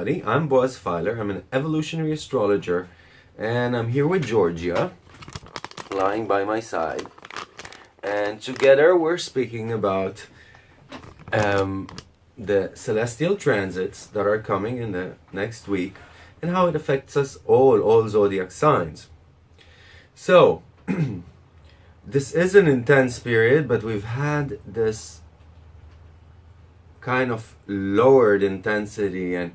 Everybody, I'm Boaz Feiler, I'm an evolutionary astrologer and I'm here with Georgia, lying by my side. And together we're speaking about um, the celestial transits that are coming in the next week and how it affects us all, all zodiac signs. So, this is an intense period, but we've had this kind of lowered intensity and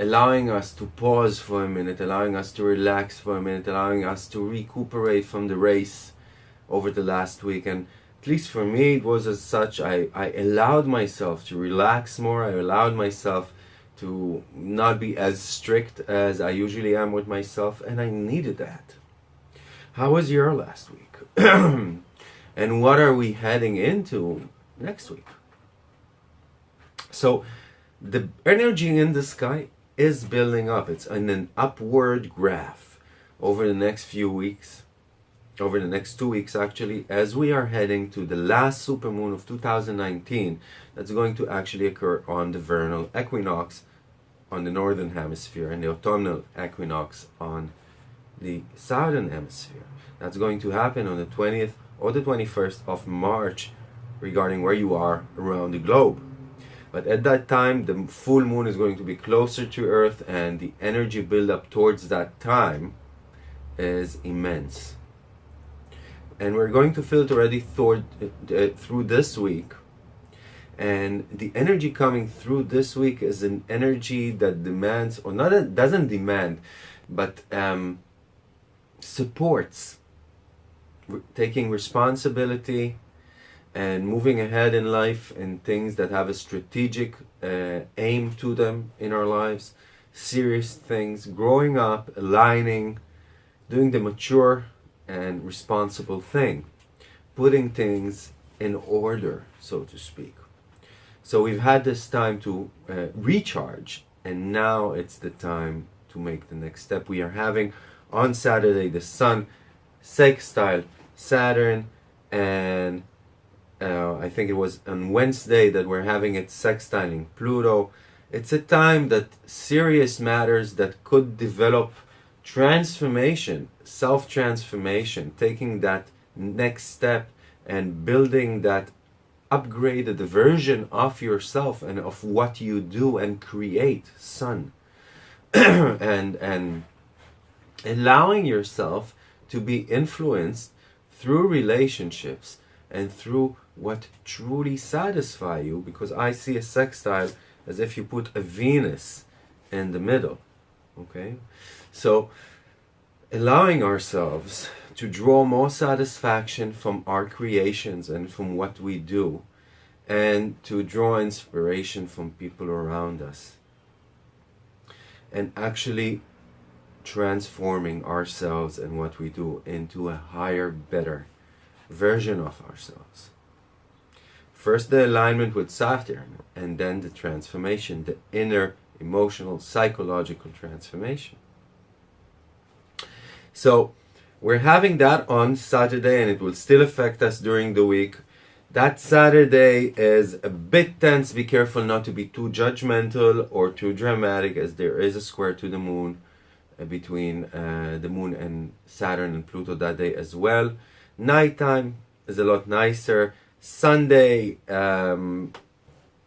allowing us to pause for a minute, allowing us to relax for a minute, allowing us to recuperate from the race over the last week. And at least for me, it was as such, I, I allowed myself to relax more, I allowed myself to not be as strict as I usually am with myself, and I needed that. How was your last week? and what are we heading into next week? So the energy in the sky is building up. It's in an upward graph over the next few weeks, over the next two weeks actually, as we are heading to the last supermoon of 2019 that's going to actually occur on the vernal equinox on the northern hemisphere and the autumnal equinox on the southern hemisphere. That's going to happen on the 20th or the 21st of March regarding where you are around the globe. But at that time, the full moon is going to be closer to Earth and the energy buildup towards that time is immense. And we're going to feel it already through, uh, through this week. And the energy coming through this week is an energy that demands, or not doesn't demand, but um, supports taking responsibility and moving ahead in life and things that have a strategic uh, aim to them in our lives, serious things, growing up, aligning, doing the mature and responsible thing, putting things in order, so to speak. So we've had this time to uh, recharge and now it's the time to make the next step. We are having on Saturday the Sun sextile Saturn and uh, I think it was on Wednesday that we're having it sextiling Pluto. It's a time that serious matters that could develop transformation, self-transformation, taking that next step and building that upgraded version of yourself and of what you do and create, sun. and and allowing yourself to be influenced through relationships and through what truly satisfy you because I see a sextile as if you put a Venus in the middle okay? So allowing ourselves to draw more satisfaction from our creations and from what we do and to draw inspiration from people around us and actually transforming ourselves and what we do into a higher better version of ourselves. First the alignment with Saturn and then the transformation, the inner emotional psychological transformation. So we're having that on Saturday and it will still affect us during the week. That Saturday is a bit tense. Be careful not to be too judgmental or too dramatic as there is a square to the moon uh, between uh, the moon and Saturn and Pluto that day as well. Nighttime is a lot nicer. Sunday, um,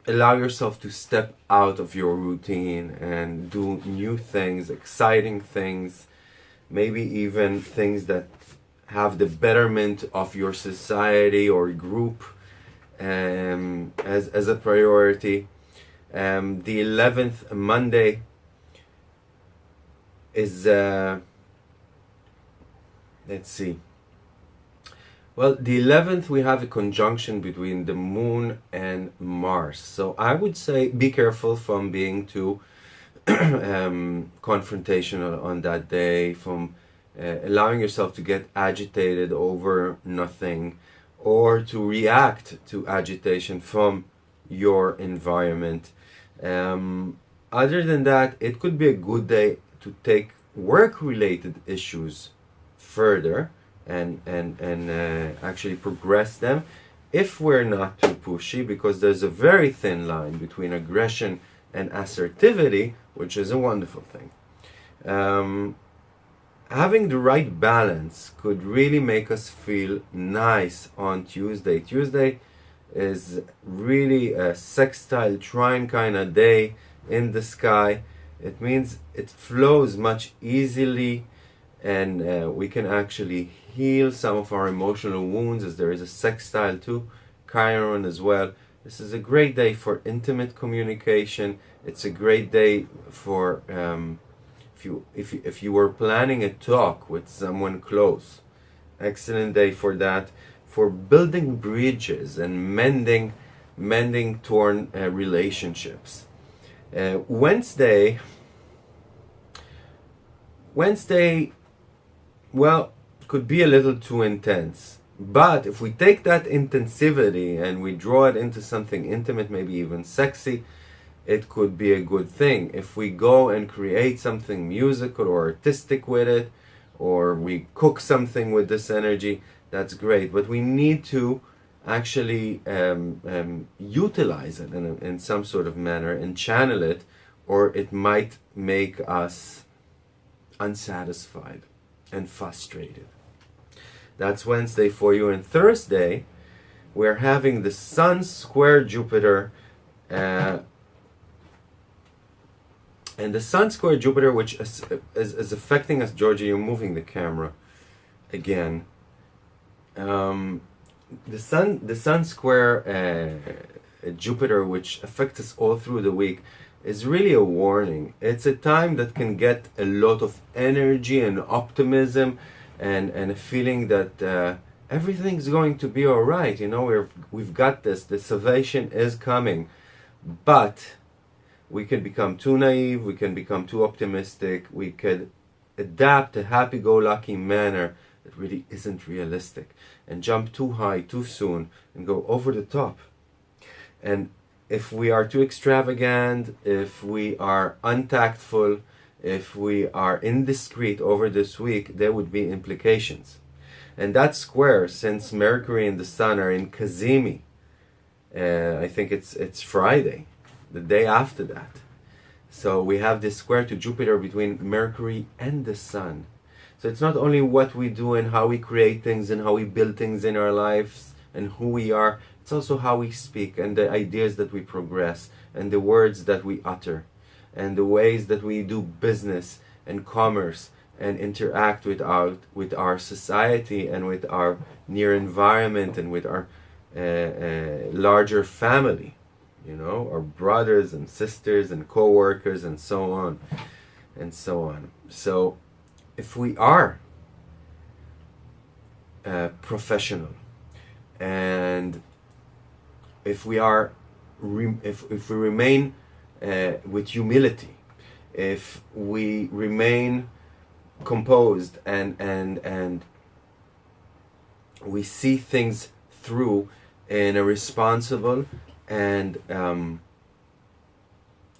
allow yourself to step out of your routine and do new things, exciting things, maybe even things that have the betterment of your society or group um, as, as a priority. Um, the 11th, Monday, is, uh, let's see, well, the 11th, we have a conjunction between the moon and Mars. So I would say be careful from being too um, confrontational on that day, from uh, allowing yourself to get agitated over nothing, or to react to agitation from your environment. Um, other than that, it could be a good day to take work-related issues further and and and uh, actually progress them if we're not too pushy because there's a very thin line between aggression and assertivity, which is a wonderful thing. Um, having the right balance could really make us feel nice on Tuesday. Tuesday is really a sextile trine kind of day in the sky. It means it flows much easily and uh, we can actually heal some of our emotional wounds as there is a sextile to Chiron as well. This is a great day for intimate communication. It's a great day for um, if you if you, if you were planning a talk with someone close. Excellent day for that. For building bridges and mending mending torn uh, relationships. Uh, Wednesday Wednesday well could be a little too intense but if we take that intensivity and we draw it into something intimate, maybe even sexy, it could be a good thing. If we go and create something musical or artistic with it, or we cook something with this energy, that's great. But we need to actually um, um, utilize it in, a, in some sort of manner and channel it, or it might make us unsatisfied and frustrated. That's Wednesday for you. And Thursday, we're having the Sun square Jupiter. Uh, and the Sun square Jupiter, which is, is, is, affecting us, Georgia, you're moving the camera again. Um, the Sun, the Sun square uh, Jupiter, which affects us all through the week, is really a warning. It's a time that can get a lot of energy and optimism and and a feeling that uh, everything's going to be all right. You know, we've we've got this. The salvation is coming, but we can become too naive. We can become too optimistic. We could adapt a happy-go-lucky manner that really isn't realistic and jump too high too soon and go over the top. And if we are too extravagant, if we are untactful, if we are indiscreet over this week, there would be implications. And that square, since Mercury and the Sun are in Cazimi, uh, I think it's it's Friday, the day after that. So we have this square to Jupiter between Mercury and the Sun. So it's not only what we do and how we create things and how we build things in our lives and who we are, it's also how we speak and the ideas that we progress and the words that we utter and the ways that we do business and commerce and interact with our with our society and with our near environment and with our uh, uh, larger family you know our brothers and sisters and co-workers and so on and so on. So if we are uh, professional and if we are if, if we remain uh, with humility, if we remain composed and and and we see things through in a responsible and um,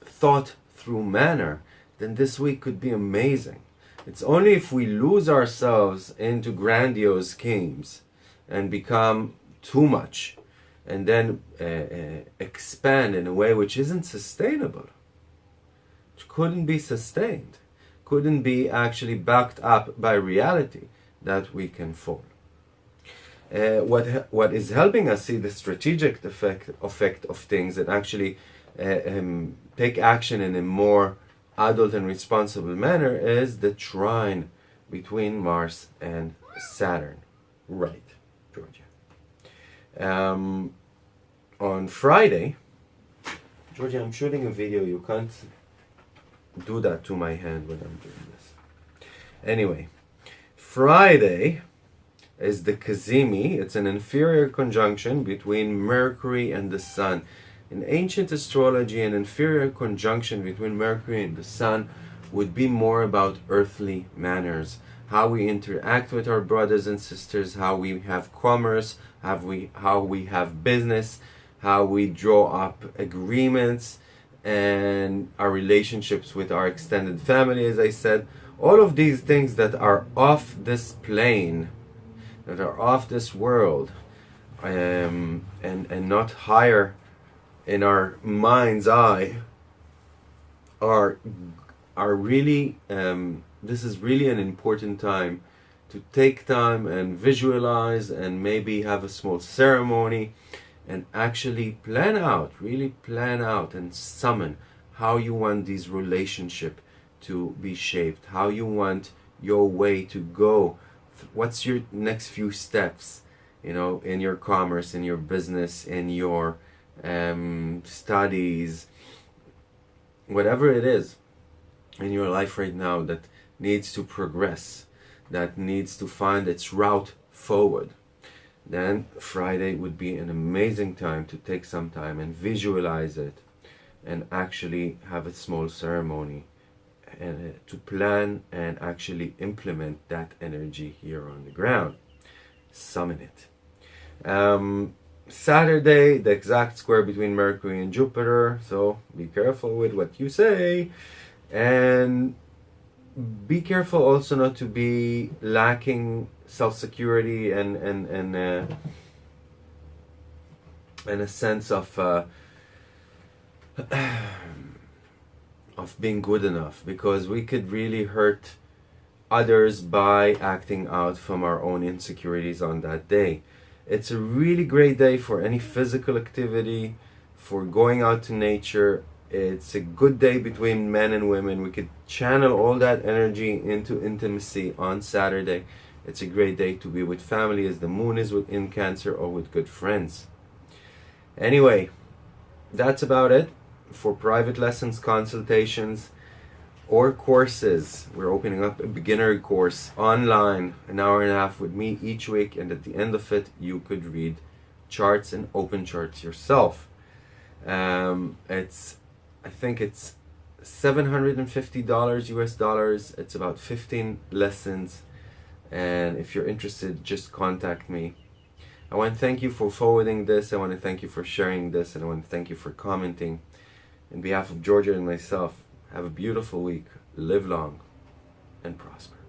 thought through manner, then this week could be amazing. It's only if we lose ourselves into grandiose schemes and become too much and then uh, uh, expand in a way which isn't sustainable, which couldn't be sustained, couldn't be actually backed up by reality, that we can fall. Uh, what what is helping us see the strategic effect effect of things and actually uh, um, take action in a more adult and responsible manner is the trine between Mars and Saturn. Right, Georgia. Um, on Friday, Georgia, I'm shooting a video. You can't do that to my hand when I'm doing this. Anyway, Friday is the Cazimi. It's an inferior conjunction between Mercury and the Sun. In ancient astrology, an inferior conjunction between Mercury and the Sun would be more about earthly manners how we interact with our brothers and sisters, how we have commerce, how we, how we have business, how we draw up agreements, and our relationships with our extended family, as I said. All of these things that are off this plane, that are off this world, um, and, and not higher in our mind's eye, are are really um, this is really an important time to take time and visualize and maybe have a small ceremony and actually plan out really plan out and summon how you want these relationship to be shaped how you want your way to go what's your next few steps you know in your commerce in your business in your um, studies whatever it is in your life right now that needs to progress that needs to find its route forward. Then Friday would be an amazing time to take some time and visualize it and actually have a small ceremony and uh, to plan and actually implement that energy here on the ground. Summon it. Um, Saturday the exact square between Mercury and Jupiter so be careful with what you say. And be careful also not to be lacking self-security and and and uh, and a sense of uh, of being good enough because we could really hurt others by acting out from our own insecurities on that day. It's a really great day for any physical activity, for going out to nature. It's a good day between men and women. We could channel all that energy into intimacy on Saturday. It's a great day to be with family as the moon is within Cancer or with good friends. Anyway, that's about it for private lessons, consultations, or courses. We're opening up a beginner course online, an hour and a half with me each week, and at the end of it, you could read charts and open charts yourself. Um, it's, I think it's $750 US dollars. It's about 15 lessons. And if you're interested, just contact me. I want to thank you for forwarding this. I want to thank you for sharing this. And I want to thank you for commenting. In behalf of Georgia and myself, have a beautiful week. Live long and prosper.